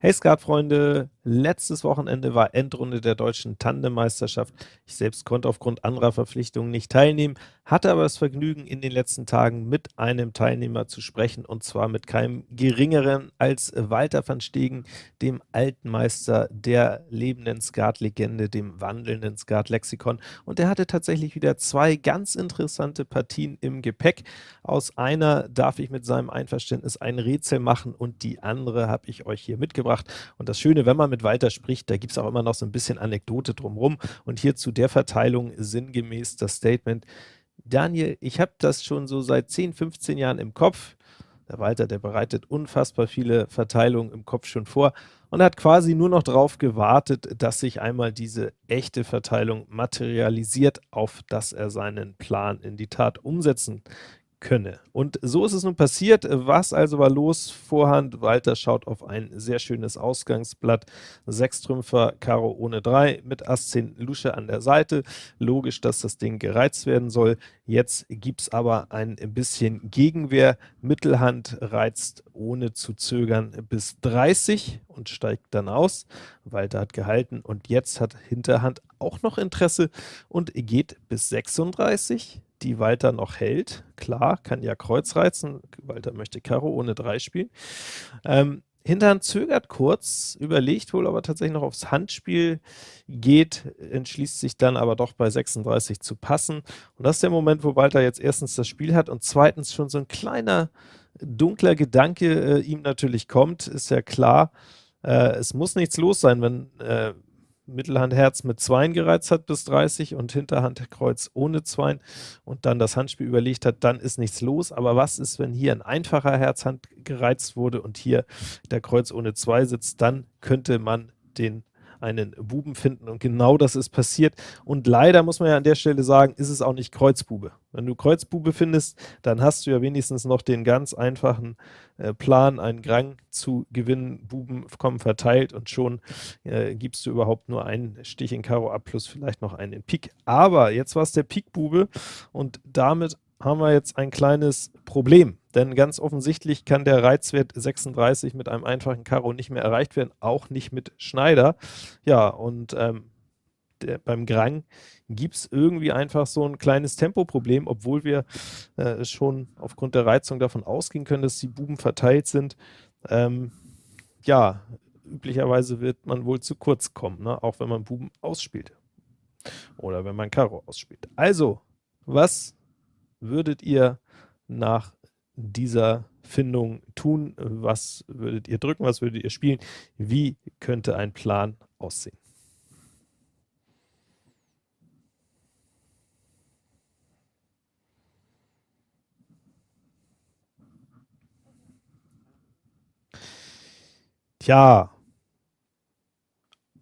Hey Skatfreunde, letztes Wochenende war Endrunde der deutschen Tandemmeisterschaft. Ich selbst konnte aufgrund anderer Verpflichtungen nicht teilnehmen, hatte aber das Vergnügen, in den letzten Tagen mit einem Teilnehmer zu sprechen, und zwar mit keinem geringeren als Walter van Stegen, dem alten Meister der lebenden Skatlegende, dem wandelnden Skatlexikon. Und der hatte tatsächlich wieder zwei ganz interessante Partien im Gepäck. Aus einer darf ich mit seinem Einverständnis ein Rätsel machen und die andere habe ich euch hier mitgebracht. Und das Schöne, wenn man mit Walter spricht, da gibt es auch immer noch so ein bisschen Anekdote drumherum. Und hier zu der Verteilung sinngemäß das Statement, Daniel, ich habe das schon so seit 10, 15 Jahren im Kopf. Der Walter, der bereitet unfassbar viele Verteilungen im Kopf schon vor und hat quasi nur noch darauf gewartet, dass sich einmal diese echte Verteilung materialisiert, auf dass er seinen Plan in die Tat umsetzen könne. Und so ist es nun passiert. Was also war los? Vorhand, Walter schaut auf ein sehr schönes Ausgangsblatt. Sechs Trümpfer, Karo ohne drei, mit Ass 10 Lusche an der Seite. Logisch, dass das Ding gereizt werden soll. Jetzt gibt es aber ein bisschen Gegenwehr. Mittelhand reizt ohne zu zögern bis 30 und steigt dann aus. Walter hat gehalten und jetzt hat Hinterhand auch noch Interesse und geht bis 36 die Walter noch hält. Klar, kann ja Kreuz reizen. Walter möchte Karo ohne 3 spielen. Ähm, Hinterhand zögert kurz, überlegt wohl, aber tatsächlich noch aufs Handspiel geht, entschließt sich dann aber doch bei 36 zu passen. Und das ist der Moment, wo Walter jetzt erstens das Spiel hat und zweitens schon so ein kleiner dunkler Gedanke äh, ihm natürlich kommt, ist ja klar, äh, es muss nichts los sein, wenn äh, Mittelhand Herz mit Zweien gereizt hat bis 30 und Hinterhand Kreuz ohne Zweien und dann das Handspiel überlegt hat, dann ist nichts los. Aber was ist, wenn hier ein einfacher Herzhand gereizt wurde und hier der Kreuz ohne Zwei sitzt, dann könnte man den einen Buben finden. Und genau das ist passiert. Und leider muss man ja an der Stelle sagen, ist es auch nicht Kreuzbube. Wenn du Kreuzbube findest, dann hast du ja wenigstens noch den ganz einfachen äh, Plan, einen Grang zu gewinnen, Buben kommen verteilt und schon äh, gibst du überhaupt nur einen Stich in Karo ab plus vielleicht noch einen in Pik. Aber jetzt war es der Pik-Bube. Und damit haben wir jetzt ein kleines Problem, denn ganz offensichtlich kann der Reizwert 36 mit einem einfachen Karo nicht mehr erreicht werden, auch nicht mit Schneider. Ja, und ähm, der, beim Grang gibt es irgendwie einfach so ein kleines Tempoproblem, obwohl wir äh, schon aufgrund der Reizung davon ausgehen können, dass die Buben verteilt sind. Ähm, ja, üblicherweise wird man wohl zu kurz kommen, ne? auch wenn man Buben ausspielt. Oder wenn man Karo ausspielt. Also, was würdet ihr nach dieser Findung tun? Was würdet ihr drücken? Was würdet ihr spielen? Wie könnte ein Plan aussehen? Tja,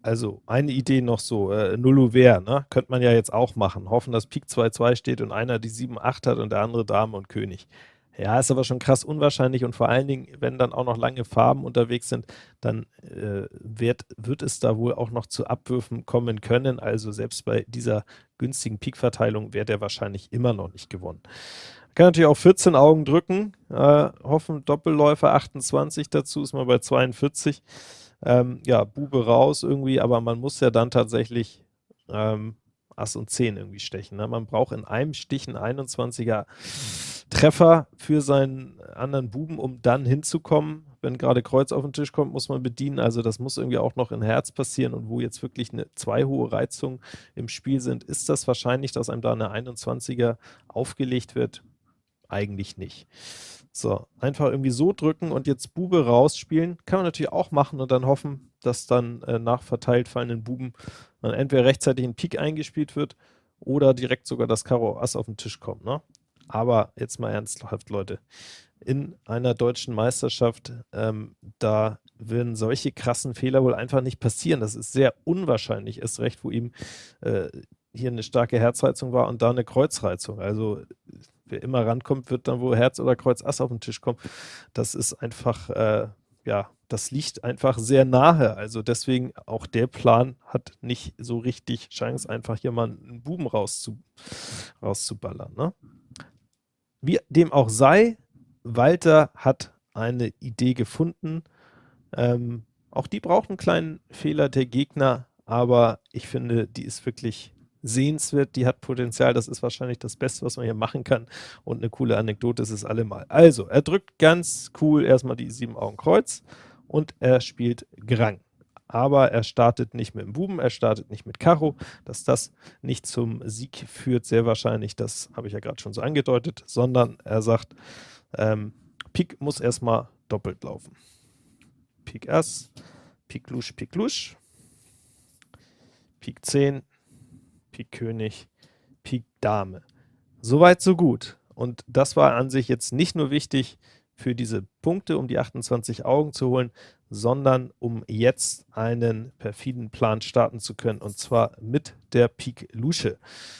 also eine Idee noch so, äh, Nullouvert, ne? könnte man ja jetzt auch machen. Hoffen, dass Pik 2-2 steht und einer die 7-8 hat und der andere Dame und König. Ja, ist aber schon krass unwahrscheinlich und vor allen Dingen, wenn dann auch noch lange Farben unterwegs sind, dann äh, wird, wird es da wohl auch noch zu Abwürfen kommen können. Also selbst bei dieser günstigen Pik-Verteilung wäre der wahrscheinlich immer noch nicht gewonnen. Kann natürlich auch 14 Augen drücken, äh, hoffen Doppelläufer 28 dazu, ist mal bei 42 ähm, ja, Bube raus irgendwie, aber man muss ja dann tatsächlich ähm, Ass und 10 irgendwie stechen. Ne? Man braucht in einem Stich einen 21er Treffer für seinen anderen Buben, um dann hinzukommen. Wenn gerade Kreuz auf den Tisch kommt, muss man bedienen. Also das muss irgendwie auch noch in Herz passieren. Und wo jetzt wirklich eine zwei hohe Reizungen im Spiel sind, ist das wahrscheinlich, dass einem da eine 21er aufgelegt wird? Eigentlich nicht. So, einfach irgendwie so drücken und jetzt Bube rausspielen. Kann man natürlich auch machen und dann hoffen, dass dann äh, nach verteilt fallenden Buben dann entweder rechtzeitig ein Pik eingespielt wird oder direkt sogar das Karo Ass auf den Tisch kommt. Ne? Aber jetzt mal ernsthaft, Leute. In einer deutschen Meisterschaft, ähm, da würden solche krassen Fehler wohl einfach nicht passieren. Das ist sehr unwahrscheinlich, erst recht, wo ihm äh, hier eine starke Herzreizung war und da eine Kreuzreizung. Also wer immer rankommt, wird dann wohl Herz oder Kreuz Ass auf den Tisch kommen. Das ist einfach, äh, ja, das liegt einfach sehr nahe. Also deswegen auch der Plan hat nicht so richtig Chance, einfach hier mal einen Buben rauszu, rauszuballern. Ne? Wie dem auch sei, Walter hat eine Idee gefunden, ähm, Auch die braucht einen kleinen Fehler der Gegner, aber ich finde, die ist wirklich sehenswert, die hat Potenzial, das ist wahrscheinlich das Beste, was man hier machen kann und eine coole Anekdote ist es allemal. Also, er drückt ganz cool erstmal die sieben Augen Kreuz und er spielt Grang. Aber er startet nicht mit dem Buben, er startet nicht mit Karo. Dass das nicht zum Sieg führt, sehr wahrscheinlich, das habe ich ja gerade schon so angedeutet, sondern er sagt, ähm, Pik muss erstmal doppelt laufen. Pik Ass, Pik Lusch, Pik Lusch, Pik 10, Pik König, Pik Dame. Soweit, so gut. Und das war an sich jetzt nicht nur wichtig für diese Punkte, um die 28 Augen zu holen, sondern um jetzt einen perfiden Plan starten zu können, und zwar mit der Pik Lusche.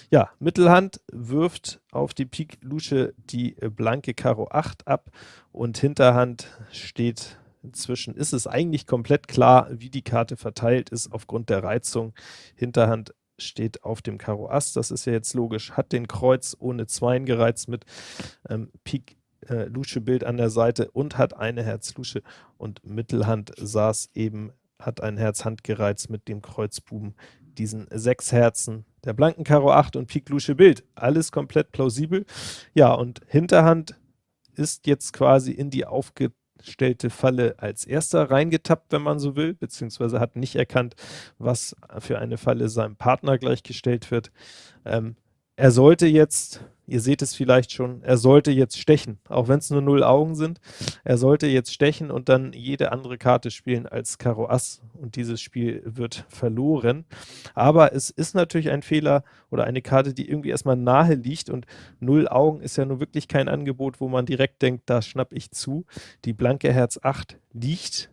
Ja, Mittelhand wirft auf die Pik Lusche die blanke Karo 8 ab und Hinterhand steht inzwischen, ist es eigentlich komplett klar, wie die Karte verteilt ist aufgrund der Reizung. Hinterhand steht auf dem Karo Ass, das ist ja jetzt logisch, hat den Kreuz ohne Zweien gereizt mit ähm, Pik äh, an der Seite und hat eine Herz-Lusche und Mittelhand saß eben, hat ein Herz-Hand gereizt mit dem Kreuzbuben, diesen sechs Herzen, der blanken Karo 8 und Pik Lusche Bild. Alles komplett plausibel. Ja, und Hinterhand ist jetzt quasi in die aufge stellte Falle als erster reingetappt, wenn man so will, beziehungsweise hat nicht erkannt, was für eine Falle seinem Partner gleichgestellt wird. Ähm, er sollte jetzt, ihr seht es vielleicht schon, er sollte jetzt stechen, auch wenn es nur null Augen sind. Er sollte jetzt stechen und dann jede andere Karte spielen als Karo Ass und dieses Spiel wird verloren. Aber es ist natürlich ein Fehler oder eine Karte, die irgendwie erstmal nahe liegt und null Augen ist ja nur wirklich kein Angebot, wo man direkt denkt, da schnapp ich zu. Die blanke Herz 8 liegt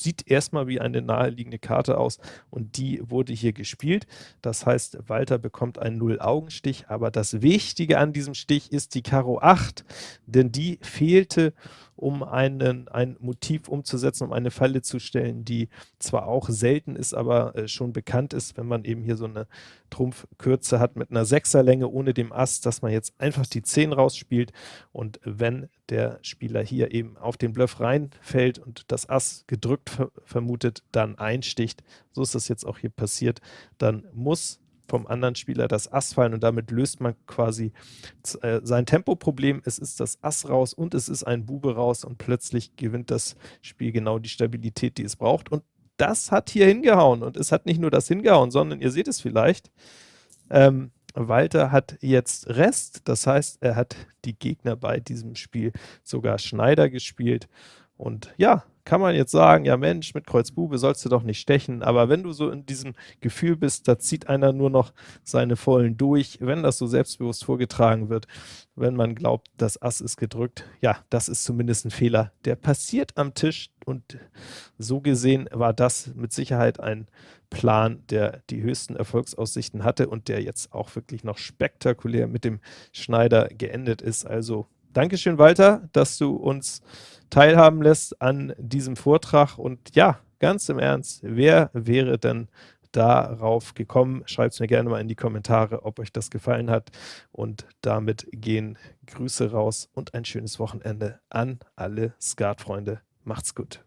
sieht erstmal wie eine naheliegende Karte aus und die wurde hier gespielt. Das heißt, Walter bekommt einen Null-Augenstich, aber das Wichtige an diesem Stich ist die Karo 8, denn die fehlte um einen, ein Motiv umzusetzen, um eine Falle zu stellen, die zwar auch selten ist, aber äh, schon bekannt ist, wenn man eben hier so eine Trumpfkürze hat mit einer Sechserlänge ohne dem Ass, dass man jetzt einfach die 10 rausspielt und wenn der Spieler hier eben auf den Bluff reinfällt und das Ass gedrückt ver vermutet, dann einsticht, so ist das jetzt auch hier passiert, dann muss vom anderen Spieler das Ass fallen und damit löst man quasi äh, sein Tempoproblem. Es ist das Ass raus und es ist ein Bube raus und plötzlich gewinnt das Spiel genau die Stabilität, die es braucht. Und das hat hier hingehauen und es hat nicht nur das hingehauen, sondern ihr seht es vielleicht, ähm, Walter hat jetzt Rest, das heißt, er hat die Gegner bei diesem Spiel sogar Schneider gespielt und ja, kann man jetzt sagen, ja Mensch, mit Kreuz Bube sollst du doch nicht stechen, aber wenn du so in diesem Gefühl bist, da zieht einer nur noch seine Vollen durch, wenn das so selbstbewusst vorgetragen wird, wenn man glaubt, das Ass ist gedrückt, ja, das ist zumindest ein Fehler, der passiert am Tisch und so gesehen war das mit Sicherheit ein Plan, der die höchsten Erfolgsaussichten hatte und der jetzt auch wirklich noch spektakulär mit dem Schneider geendet ist, also Dankeschön, Walter, dass du uns teilhaben lässt an diesem Vortrag. Und ja, ganz im Ernst, wer wäre denn darauf gekommen? Schreibt es mir gerne mal in die Kommentare, ob euch das gefallen hat. Und damit gehen Grüße raus und ein schönes Wochenende an alle Skatfreunde. Macht's gut.